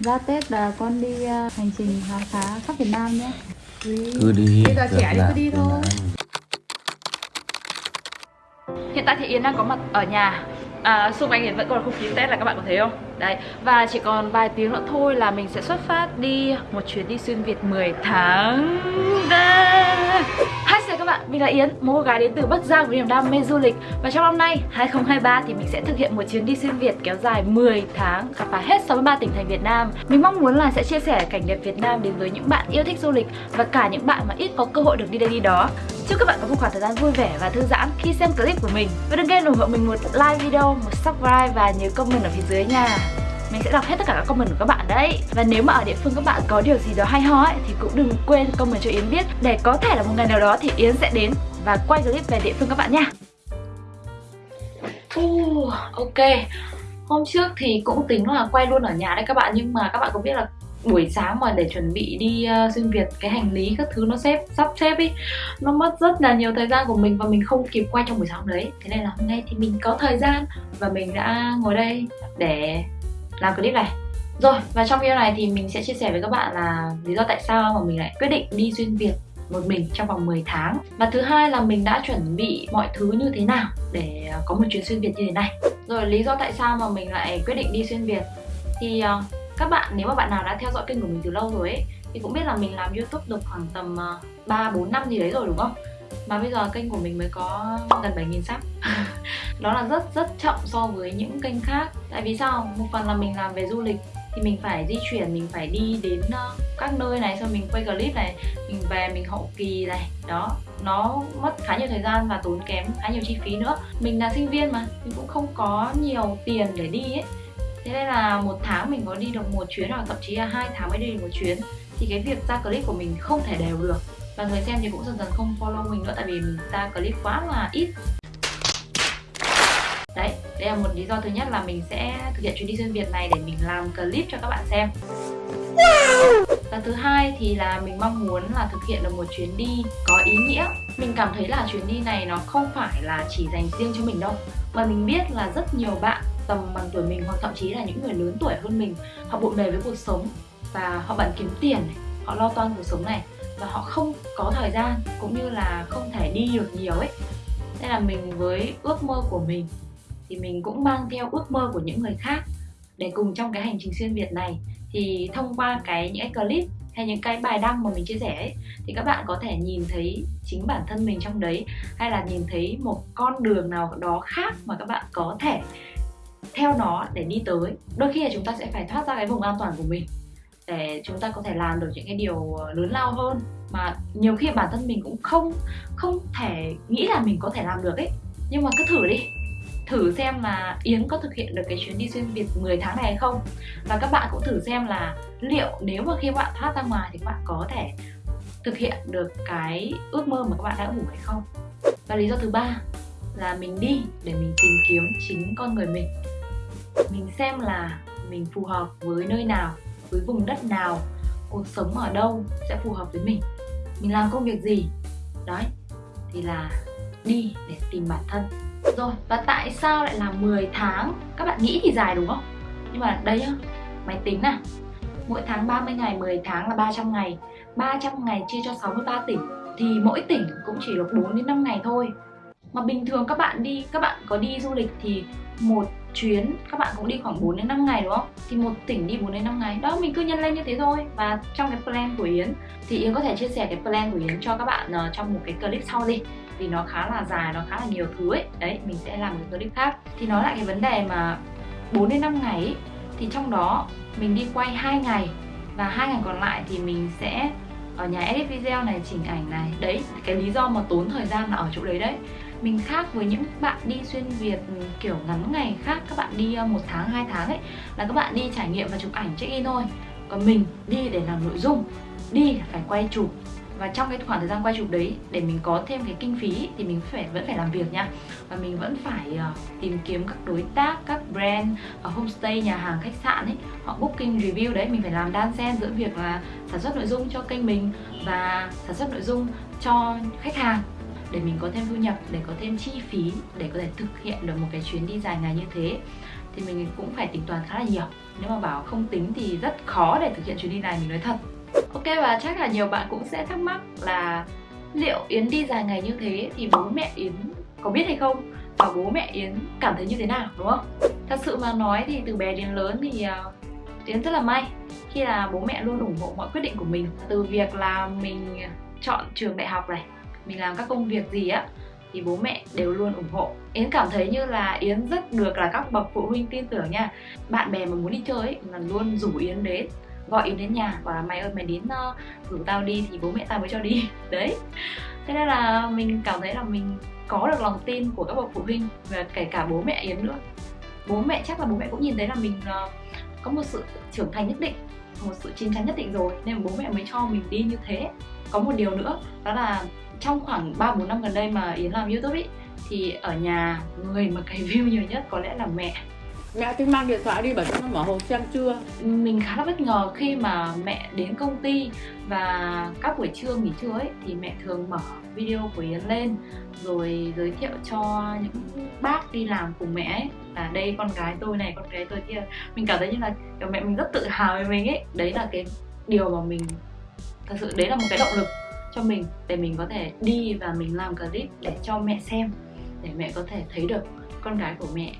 Ra Tết là con đi uh, hành trình khám phá khắp Việt Nam nhé Cứ đi Bây giờ trẻ đi cứ đi thôi Hiện tại thì Yến đang có mặt ở nhà à, Xung quanh Yến vẫn còn là không khí Tết là các bạn có thấy không? Đấy, và chỉ còn vài tiếng nữa thôi là mình sẽ xuất phát đi một chuyến đi xuyên Việt 10 tháng Đây. Các bạn, mình là Yến, một cô gái đến từ Bắc Giang với niềm đam mê du lịch. Và trong năm nay, 2023 thì mình sẽ thực hiện một chuyến đi xuyên Việt kéo dài 10 tháng Khám phá hết 63 tỉnh thành Việt Nam. Mình mong muốn là sẽ chia sẻ cảnh đẹp Việt Nam đến với những bạn yêu thích du lịch Và cả những bạn mà ít có cơ hội được đi đây đi đó. Chúc các bạn có một khoảng thời gian vui vẻ và thư giãn khi xem clip của mình. Và đừng quên ủng hộ mình một like video, một subscribe và nhớ comment ở phía dưới nha mình sẽ đọc hết tất cả các comment của các bạn đấy. Và nếu mà ở địa phương các bạn có điều gì đó hay ho ấy Thì cũng đừng quên comment cho Yến biết. Để có thể là một ngày nào đó thì Yến sẽ đến Và quay clip về địa phương các bạn nha. Uh, Ok. Hôm trước thì cũng tính là quay luôn ở nhà đấy các bạn Nhưng mà các bạn có biết là buổi sáng mà để chuẩn bị đi uh, xuyên Việt cái hành lý các thứ nó xếp sắp xếp ý nó mất rất là nhiều thời gian của mình và mình không kịp quay trong buổi sáng đấy. Thế nên là hôm nay thì mình có thời gian và mình đã ngồi đây để làm clip này. Rồi và trong video này thì mình sẽ chia sẻ với các bạn là lý do tại sao mà mình lại quyết định đi xuyên Việt một mình trong vòng 10 tháng. Và thứ hai là mình đã chuẩn bị mọi thứ như thế nào để à, có một chuyến xuyên Việt như thế này. Rồi lý do tại sao mà mình lại quyết định đi xuyên Việt Thì uh, các bạn nếu mà bạn nào đã theo dõi kênh của mình từ lâu rồi ấy Thì cũng biết là mình làm Youtube được khoảng tầm à, uh, 3-4 năm gì đấy rồi đúng không? Mà bây giờ kênh của mình mới có gần 7.000 sub Đó là rất rất chậm so với những kênh khác. Tại vì sao? Một phần là mình làm về du lịch thì mình phải di chuyển, mình phải đi đến ờ, các nơi này xong mình quay clip này mình về mình hậu kỳ này. Đó nó mất khá nhiều thời gian và tốn kém khá nhiều chi phí nữa. Mình là sinh viên mà mình cũng không có nhiều tiền để đi ấy. Thế nên là một tháng mình có đi được một chuyến hoặc thậm chí là hai tháng mới đi được một chuyến thì cái việc ra clip của mình không thể đều được và người xem thì cũng dần dần không follow mình nữa tại vì mình ra clip quá là ít. Đấy đây là một lý do thứ nhất là mình sẽ thực hiện chuyến đi xuyên việt này để mình làm clip cho các bạn xem. Và thứ hai thì là mình mong muốn là thực hiện được một chuyến đi có ý nghĩa. Mình cảm thấy là chuyến đi này nó không phải là chỉ dành riêng cho mình đâu mà mình biết là rất nhiều bạn tầm bằng tuổi mình hoặc thậm chí là những người lớn tuổi hơn mình họ bộn bề với cuộc sống và họ bận kiếm tiền này, họ lo toan cuộc sống này và họ không có thời gian cũng như là không thể đi được nhiều ấy. Nên là mình với ước mơ của mình thì mình cũng mang theo ước mơ của những người khác để cùng trong cái hành trình xuyên Việt này. Thì thông qua cái những cái clip hay những cái bài đăng mà mình chia sẻ ấy, thì các bạn có thể nhìn thấy chính bản thân mình trong đấy hay là nhìn thấy một con đường nào đó khác mà các bạn có thể theo nó để đi tới. Đôi khi là chúng ta sẽ phải thoát ra cái vùng an toàn của mình để chúng ta có thể làm được những cái điều ờ, lớn lao hơn. Mà nhiều khi bản thân mình cũng không không thể nghĩ là mình có thể làm được ấy. Nhưng mà cứ thử đi. Thử xem là Yến có thực hiện được cái chuyến đi xuyên Việt 10 tháng này hay không? Và các bạn cũng thử xem là liệu nếu mà khi bạn thoát ra ngoài thì các bạn có thể thực hiện được cái ước mơ mà các bạn đã ấp ủ hay không? Và lý do thứ ba là mình đi để mình tìm kiếm chính con người mình. Mình xem là mình phù hợp với nơi nào với vùng đất nào, cuộc sống ở đâu sẽ phù hợp với mình. Mình làm công việc gì? Đấy, thì là đi để tìm bản thân. Rồi, và tại sao lại là 10 tháng? Các bạn nghĩ thì dài đúng không? Nhưng mà đây nhá, máy tính nào mỗi tháng 30 ngày 10 tháng là 300 ngày. 300 ngày chia cho 63 tỉnh. Thì mỗi tỉnh cũng chỉ được 4 đến 5 ngày thôi. Mà bình thường các bạn đi, các bạn có đi du lịch thì một chuyến các bạn cũng đi khoảng 4 đến 5 ngày đúng không? Thì một tỉnh đi 4 đến 5 ngày. Đó mình cứ nhân lên như thế thôi. Và trong cái plan của Yến thì Yến có thể chia sẻ cái plan của Yến cho các bạn uh, trong một cái clip sau đi. Vì nó khá là dài, nó khá là nhiều thứ ấy. Đấy, mình sẽ làm một clip khác. Thì nói lại cái vấn đề mà 4 đến 5 ngày ấy, thì trong đó mình đi quay 2 ngày và hai ngày còn lại thì mình sẽ ở nhà edit video này, chỉnh ảnh này. Đấy, cái lý do mà tốn thời gian là ở chỗ đấy đấy. Mình khác với những bạn đi xuyên Việt ừ, kiểu ngắn ngày khác các bạn đi ờ, một tháng hai tháng ấy là các bạn đi trải nghiệm và chụp ảnh check in thôi. Còn mình đi để làm nội dung đi phải quay chụp và trong cái khoảng thời gian quay chụp đấy để mình có thêm cái kinh phí thì mình phải vẫn phải làm việc nha. Và mình vẫn phải uh, tìm kiếm các đối tác các brand ở homestay nhà hàng khách sạn ấy. Họ booking review đấy mình phải làm đan xen giữa việc là sản xuất nội dung cho kênh mình và sản xuất nội dung cho khách hàng. Để mình có thêm thu nhập để có thêm chi phí để có thể thực hiện được một cái chuyến đi dài ngày như thế. Thì mình cũng phải tính toán khá là nhiều. Nếu mà bảo không tính thì rất khó để thực hiện chuyến đi này mình nói thật ok và chắc là nhiều bạn cũng sẽ thắc mắc là liệu yến đi dài ngày như thế thì bố mẹ yến có biết hay không? Và bố mẹ yến cảm thấy như thế nào đúng không? Thật sự mà nói thì từ bé đến lớn thì à, yến rất là may khi là bố mẹ luôn ủng hộ mọi quyết định của mình. Từ việc là mình chọn trường đại học này mình làm các công việc gì á thì bố mẹ đều luôn ủng hộ. Yến cảm thấy như là Yến rất được là các bậc phụ huynh tin tưởng nha. Bạn bè mà muốn đi chơi ấy, là luôn rủ Yến đến. Gọi Yến đến nhà và mày ơi mày đến uh, rủ tao đi thì bố mẹ tao mới cho đi. Đấy. Thế nên là mình cảm thấy là mình có được lòng tin của các bậc phụ huynh và kể cả bố mẹ Yến nữa. Bố mẹ chắc là bố mẹ cũng nhìn thấy là mình uh, có một sự trưởng thành nhất định một sự chín chắn nhất định rồi nên bố mẹ mới cho mình đi như thế. Có một điều nữa đó là trong khoảng 3 4 năm gần đây mà Yến làm YouTube ý thì ở nhà người mà cày view nhiều nhất có lẽ là mẹ. Mẹ tính mang điện thoại đi bảo cho nó mở hồ xem chưa? Mình khá là bất ngờ khi mà mẹ đến công ty và các buổi trưa, nghỉ trưa ấy, thì mẹ thường mở video của Yến lên, rồi giới thiệu cho những bác đi làm cùng mẹ ấy, là đây, con gái tôi này, con gái tôi kia. Mình cảm thấy như là, kiểu, mẹ mình rất tự hào về mình ấy. Đấy là cái điều mà mình, thật sự đấy là một cái động lực cho mình để mình có thể đi và mình làm clip để cho mẹ xem, để mẹ có thể thấy được con gái của mẹ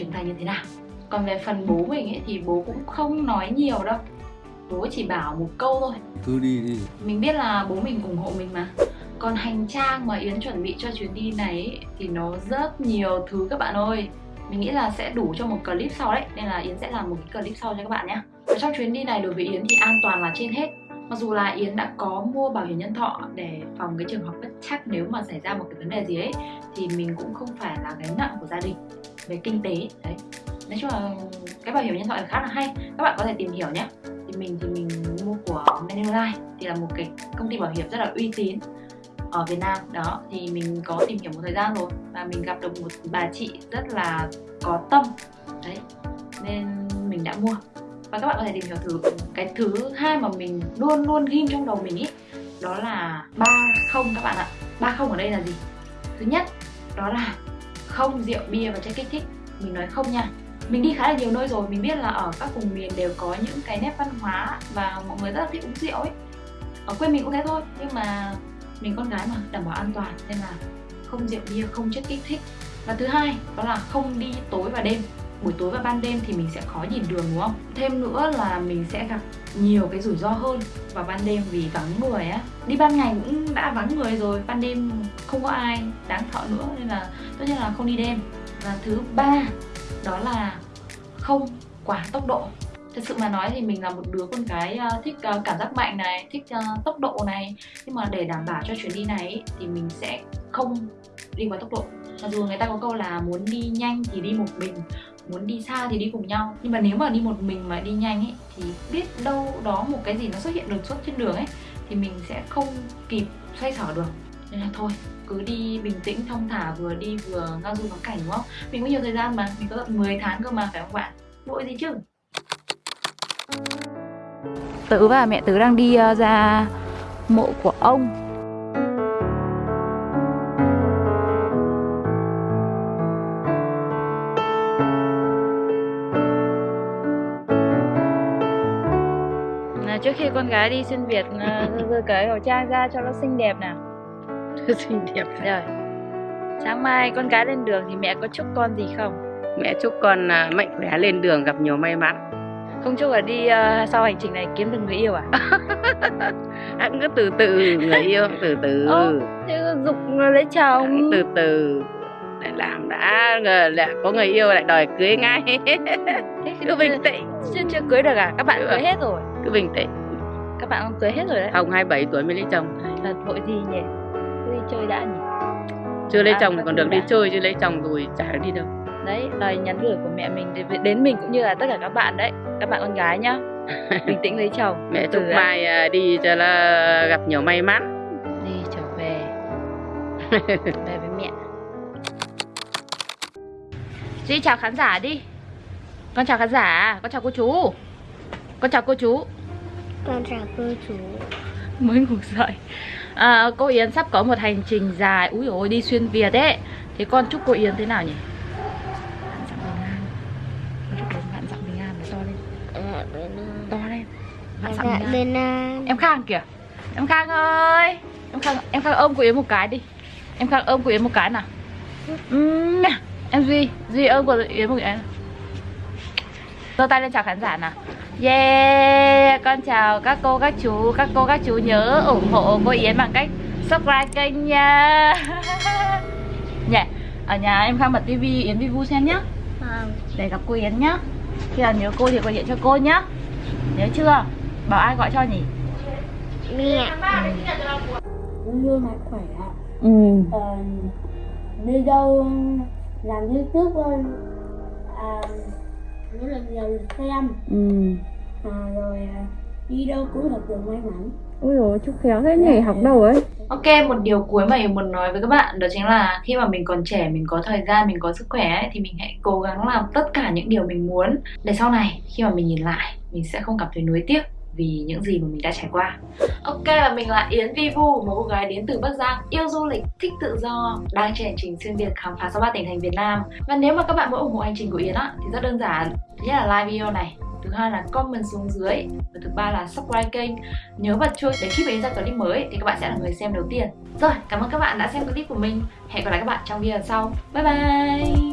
trưởng thành như thế nào. Còn về phần bố mình ấy thì bố cũng không nói nhiều đâu. Bố chỉ bảo một câu thôi. Cứ đi đi. Mình biết là bố mình ủng hộ mình mà. Còn hành trang mà Yến chuẩn bị cho chuyến đi này ấy, thì nó rất nhiều thứ các bạn ơi. Mình nghĩ là sẽ đủ cho một clip sau đấy. Nên là Yến sẽ làm một cái clip sau cho các bạn nhé. Và trong chuyến đi này đối với Yến thì an toàn là trên hết. Mặc dù là Yến đã có mua bảo hiểm nhân thọ để phòng cái trường hợp bất chắc nếu mà xảy ra một cái vấn đề gì ấy thì mình cũng không phải là gánh nặng của gia đình về kinh tế. Đấy. Nói chung là cái bảo hiểm nhân thọ là khá là hay. Các bạn có thể tìm hiểu nhé. Thì mình thì mình mua của Manulife thì là một cái công ty bảo hiểm rất là uy tín ở Việt Nam. Đó, thì mình có tìm hiểu một thời gian rồi và mình gặp được một bà chị rất là có tâm. Đấy, nên mình đã mua. Và các bạn có thể tìm hiểu thử, cái thứ hai mà mình luôn luôn ghim trong đầu mình ý, đó là ba không các bạn ạ. Ba không ở đây là gì? Thứ nhất, đó là không rượu bia và chất kích thích. Mình nói không nha. Mình đi khá là nhiều nơi rồi, mình biết là ở các vùng miền đều có những cái nét văn hóa và mọi người rất là thích uống rượu ấy. Ở quê mình cũng thế thôi, nhưng mà mình con gái mà, đảm bảo an toàn, nên là không rượu bia, không chất kích thích. Và thứ hai, đó là không đi tối và đêm. Buổi tối và ban đêm thì mình sẽ khó nhìn đường, đúng không? Thêm nữa là mình sẽ gặp nhiều cái rủi ro hơn vào ban đêm vì vắng người á. Đi ban ngày cũng đã vắng người rồi, ban đêm không có ai đáng sợ nữa nên là tất nhiên là không đi đêm. Và thứ ba, đó là không quá tốc độ. Thật sự mà nói thì mình là một đứa con gái ờ, thích ờ, cảm giác mạnh này, thích ờ, tốc độ này. Nhưng mà để đảm bảo cho chuyến đi này thì mình sẽ không đi quá tốc độ. Mặc dù người ta có câu là muốn đi nhanh thì đi một mình muốn đi xa thì đi cùng nhau. Nhưng mà nếu mà đi một mình mà đi nhanh ấy, thì biết đâu đó một cái gì nó xuất hiện đột xuất trên đường ấy, thì mình sẽ không kịp xoay sở được. Nên là thôi, cứ đi bình tĩnh, thong thả, vừa đi vừa ngao du ngắm cảnh, đúng không? Mình có nhiều thời gian mà, mình có tận 10 tháng cơ mà, phải không bạn? Vội gì chứ. Tớ và mẹ tớ đang đi ờ, ra mộ của ông. Trước khi con gái đi xuyên Việt giơ cái khẩu trang ra cho nó xinh đẹp nào. Xinh đẹp rồi. Sáng mai con gái lên đường thì mẹ có chúc con gì không? Mẹ chúc con à, mạnh khỏe lên đường gặp nhiều may mắn. Không chúc là đi uh, sau hành trình này kiếm được người yêu à? Anh cứ từ từ người yêu từ từ. Ô, thế dục lấy chồng. Từ từ. Lại làm đã ngờ lại có người yêu lại đòi cưới ngay. Cứ bình tĩnh. chưa chưa cưới được à? Các bạn cưới hết rồi cứ bình tĩnh. Các bạn không cưới hết rồi đấy. Hồng 27 tuổi mới lấy chồng. Là vội gì nhỉ? Cứ đi chơi đã nhỉ? Chưa lấy À, chồng còn được đi đã. chơi chứ lấy chồng rồi chả được đi đâu. Đấy lời nhắn gửi của mẹ mình đến- mình cũng như là tất cả các bạn đấy. Các bạn con gái nhá. Bình tĩnh lấy chồng. Mẹ chúc đã. mai à, đi cho là gặp nhiều may mắn. Đi trở về. Về với mẹ. Duy chào khán giả đi. Con chào khán giả Con chào cô chú Con chào cô chú. Con chào cô chú. Mới ngủ dậy. À, Cô Yến sắp có một hành trình dài. Úi ôi đi xuyên Việt ấy. Thế con chúc cô Yến thế nào nhỉ? Vạn dặm bình an. Con chúc cô vạn dặm bình an và to lên. Bạn dạ nha. bên Nam Em Khang kìa. Em Khang ơi. Em Khang, em Khang ôm của Yến một cái đi. Em Khang ôm của Yến một cái nào. Nè. Em Duy Duy ôm của Yến một cái nào giơ tay lên chào khán giả nào. Yeah Con chào các cô các chú Các cô các chú nhớ ủng hộ cô Yến bằng cách subscribe kênh nha. Nhỉ Ở nhà em Khang bật tivi Yến Vivu xem nhá. Vâng. Để gặp cô Yến nhá. Khi nào nhớ cô thì gọi điện cho cô nhá. Nhớ chưa? Bảo ai gọi cho nhỉ? Mẹ. Mạnh khỏe ạ Ừ. Ờ, đi đâu làm youtube thôi. À, rất là nhiều xem Ừ. À, rồi à, đi đâu cũng được được may mắn. Ôi dồi chúc khéo thế nhỉ, học đâu ấy? Ok, một điều cuối mà mình muốn nói với các bạn đó chính là khi mà mình còn trẻ, mình có thời gian, mình có sức khỏe ấy, thì mình hãy cố gắng làm tất cả những điều mình muốn. Để sau này khi mà mình nhìn lại mình sẽ không cảm thấy nuối tiếc vì những gì mà mình đã trải qua. Ok và mình là Yến Vi Vu, một cô gái đến từ Bắc Giang, yêu du lịch, thích tự do, đang trên hành trình xuyên Việt khám phá 63 tỉnh thành Việt Nam. Và nếu mà các bạn muốn ủng hộ hành trình của Yến á thì rất đơn giản. Thứ nhất là like video này, thứ hai là comment xuống dưới và thứ ba là subscribe kênh nhớ bật chuông để khi mình ra clip mới thì các bạn sẽ là người xem đầu tiên rồi cảm ơn các bạn đã xem clip của mình hẹn gặp lại các bạn trong video sau bye bye